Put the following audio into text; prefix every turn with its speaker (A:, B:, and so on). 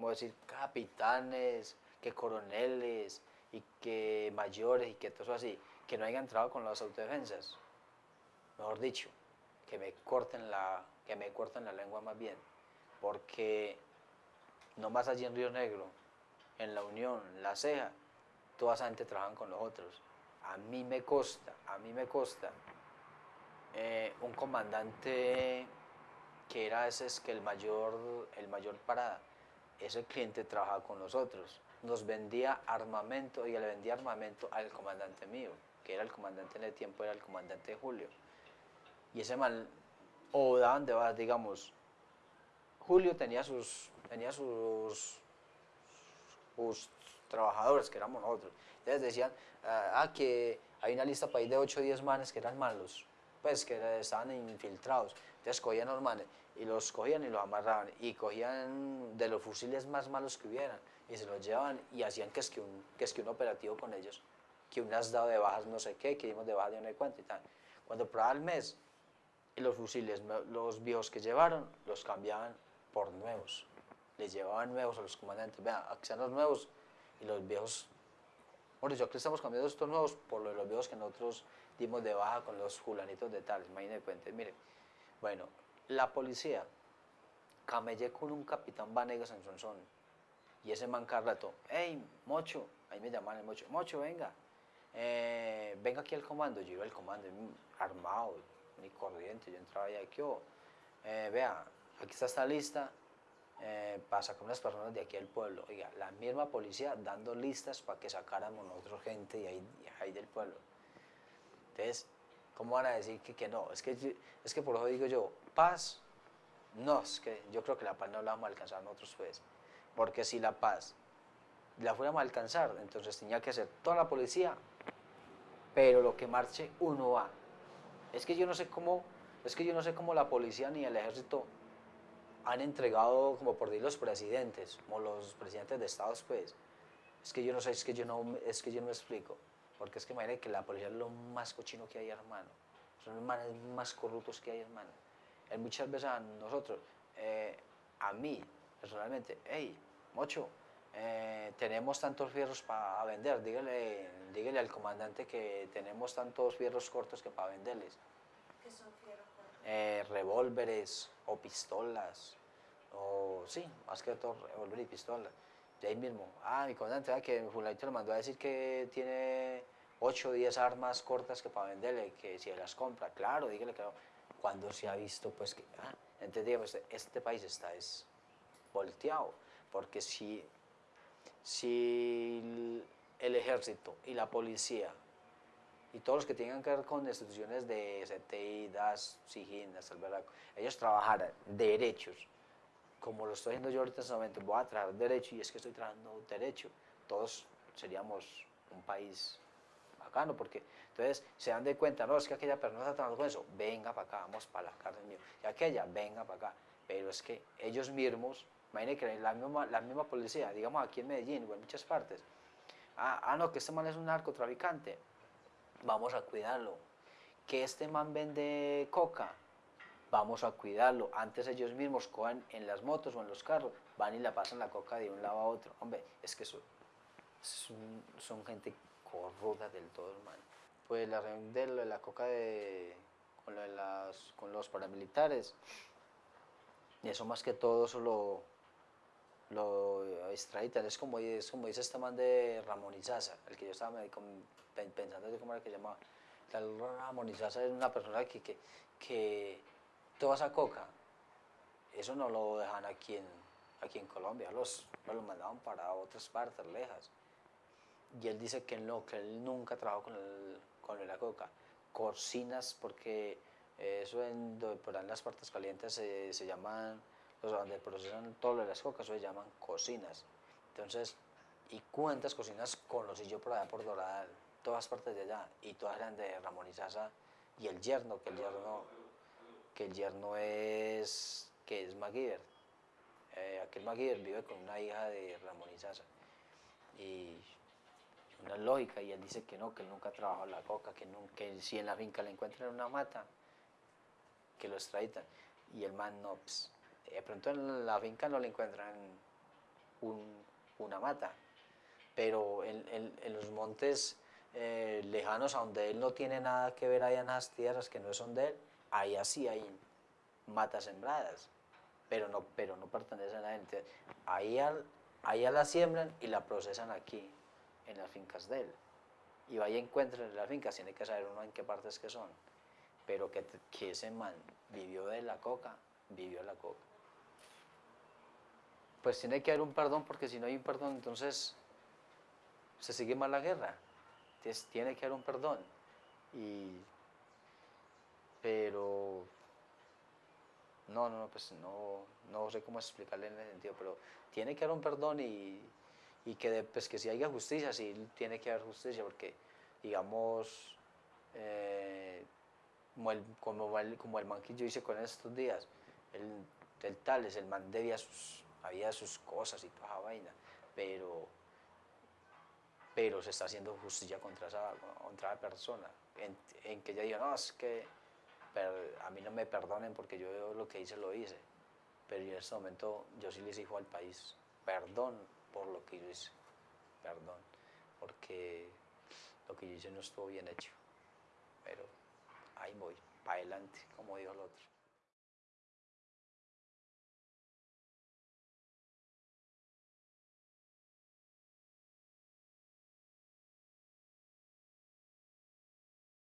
A: como decir, capitanes, que coroneles y que mayores y que todo eso así, que no hayan entrado con las autodefensas. Mejor dicho, que me corten la, que me corten la lengua más bien, porque no más allí en Río Negro, en la Unión, la Ceja, toda esa gente trabajan con los otros. A mí me costa, a mí me costa eh, un comandante que era ese es que el mayor, el mayor parada, ese cliente trabajaba con nosotros, nos vendía armamento y le vendía armamento al comandante mío, que era el comandante en el tiempo, era el comandante Julio. Y ese mal, o daban de bajas, digamos, Julio tenía sus, tenía sus, sus trabajadores, que éramos nosotros. Entonces decían, ah, ah que hay una lista ir de 8 o 10 manes que eran malos, pues que estaban infiltrados. Entonces cogían los manes y los cogían y los amarraban y cogían de los fusiles más malos que hubieran y se los llevaban y hacían que es que un, que es que un operativo con ellos, que un has dado de bajas no sé qué, que dimos de bajas de sé cuánto y tal. Cuando probaba el mes, y los fusiles, los viejos que llevaron, los cambiaban por nuevos. Les llevaban nuevos a los comandantes, vean, aquí están los nuevos y los viejos bueno, yo aquí estamos cambiando estos nuevos por los viejos que nosotros dimos de baja con los fulanitos de tal, imagínense, cuente, mire, bueno, la policía, camellé con un capitán Vanegas en Sonsón, y ese man rato, hey, Mocho, ahí me llaman el Mocho, Mocho, venga, eh, venga aquí al comando, yo iba al comando, armado, ni corriente, yo entraba ahí, aquí, oh, vea, aquí está esta lista, eh, para sacar unas personas de aquí al pueblo. Oiga, la misma policía dando listas para que sacáramos nosotros gente ahí, ahí del pueblo. Entonces, ¿cómo van a decir que, que no? Es que, es que por eso digo yo, paz, no, es que yo creo que la paz no la vamos a alcanzar nosotros pues, porque si la paz la fuéramos a alcanzar, entonces tenía que ser toda la policía, pero lo que marche uno va. Es que yo no sé cómo, es que yo no sé cómo la policía ni el ejército han entregado como por decir los presidentes, como los presidentes de estados, pues, es que yo no sé, es que yo no, es que yo no me explico, porque es que imagínate que la policía es lo más cochino que hay, hermano, son los más corruptos que hay, hermano. Hay muchas veces a nosotros, eh, a mí, personalmente, hey, mocho, eh, tenemos tantos fierros para vender, dígale, dígale al comandante que tenemos tantos fierros cortos que para venderles.
B: ¿Qué son fierros
A: eh, revólveres o pistolas, o sí, más que todo revólver y pistola. Ahí mismo, ah, mi comandante, que fulanito le mandó a decir que tiene 8 o 10 armas cortas que para venderle, que si las compra, claro, dígale que no. Cuando se ha visto, pues que, ah, entonces digamos, este país está es volteado, porque si, si el ejército y la policía y todos los que tengan que ver con instituciones de CTI, DAS, SIGIN, ellos trabajaran derechos, como lo estoy haciendo yo ahorita en este momento, voy a trabajar derecho y es que estoy trabajando derecho, todos seríamos un país bacano, porque entonces se dan de cuenta, no, es que aquella persona está trabajando con eso, venga para acá, vamos para la cárcel mío, y aquella, venga para acá, pero es que ellos mismos, imagínense que la misma, la misma policía, digamos aquí en Medellín o en muchas partes, ah, ah no, que este man es un narcotraficante, vamos a cuidarlo. Que este man vende coca, vamos a cuidarlo. Antes ellos mismos cojan en las motos o en los carros, van y la pasan la coca de un lado a otro. Hombre, es que son, son, gente corrupta del todo, hermano. Pues la reunión de, la coca de, con, las, con los paramilitares, y eso más que todo solo lo extraditan, es como, es como dice este man de Ramón Izaza, el que yo estaba pensando de cómo era que llamaba. Ramón Izaza es una persona que, que, que, toda esa coca, eso no lo dejan aquí en, aquí en Colombia, los, lo mandaban para otras partes lejas. Y él dice que no, que él nunca trabajó con, con la coca. Cocinas, porque eso en, por en las partes calientes se, se llaman los donde procesan todo lo de las cocas, se llaman cocinas. Entonces, y cuántas cocinas conocí yo por allá por Dorada, todas partes de allá, y todas eran de Ramón Izaza, y el yerno, que el yerno, que el yerno es, que es Maguire. Eh, aquel Maguire vive con una hija de Ramón Izaza. Y una lógica, y él dice que no, que él nunca ha trabajado la coca, que, nunca, si en la finca le encuentran una mata, que lo extraditan. Y el man no, pues, de pronto en la finca no le encuentran una mata. Pero en, los montes eh, lejanos, a donde él no tiene nada que ver en las tierras que no son de él, ahí así hay matas sembradas, pero no, pero no pertenecen a él. ahí allá la siembran y la procesan aquí, en las fincas de él. Y vaya encuentren las fincas, tiene que saber uno en qué partes que son. Pero que, que ese man vivió de la coca, vivió la coca. Pues tiene que haber un perdón, porque si no hay un perdón, entonces se sigue mal la guerra. Entonces, tiene que haber un perdón. Y, pero no, no, pues no, no sé cómo explicarle en ese sentido, pero tiene que haber un perdón y, y que, pues que si haya justicia, sí tiene que haber justicia, porque digamos, eh, como, el, como, el, como el man que yo hice con estos días, el, el tal es el man debía sus, había sus cosas y toda esa vaina, pero, pero se está haciendo justicia contra esa, contra persona, en, en que ella diga, no, es que a mí no me perdonen porque yo lo que hice lo hice, pero en este momento yo sí les digo al país, perdón por lo que yo hice, perdón, porque lo que yo hice no estuvo bien hecho, pero ahí voy, para adelante, como dijo el otro.